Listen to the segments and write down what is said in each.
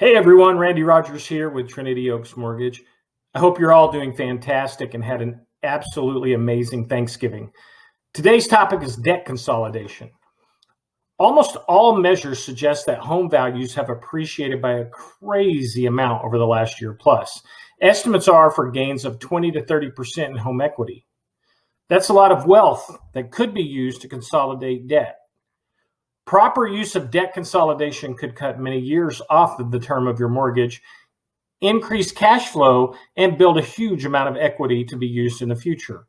Hey everyone, Randy Rodgers here with Trinity Oaks Mortgage. I hope you're all doing fantastic and had an absolutely amazing Thanksgiving. Today's topic is debt consolidation. Almost all measures suggest that home values have appreciated by a crazy amount over the last year plus. Estimates are for gains of 20 to 30% in home equity. That's a lot of wealth that could be used to consolidate debt. Proper use of debt consolidation could cut many years off the term of your mortgage, increase cash flow, and build a huge amount of equity to be used in the future.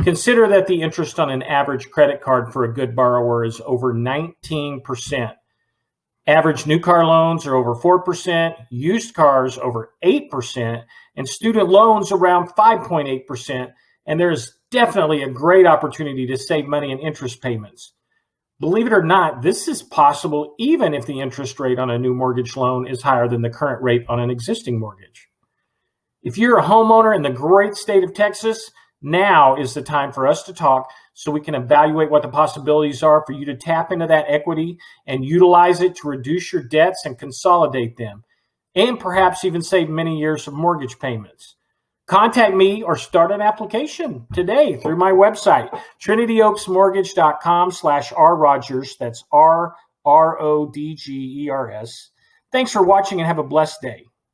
Consider that the interest on an average credit card for a good borrower is over 19%. Average new car loans are over 4%, used cars over 8%, and student loans around 5.8%. And there's definitely a great opportunity to save money in interest payments. Believe it or not, this is possible even if the interest rate on a new mortgage loan is higher than the current rate on an existing mortgage. If you're a homeowner in the great state of Texas, now is the time for us to talk so we can evaluate what the possibilities are for you to tap into that equity and utilize it to reduce your debts and consolidate them, and perhaps even save many years of mortgage payments. Contact me or start an application today through my website, trinityoaksmortgage.com slash rrodgers. That's R-R-O-D-G-E-R-S. Thanks for watching and have a blessed day.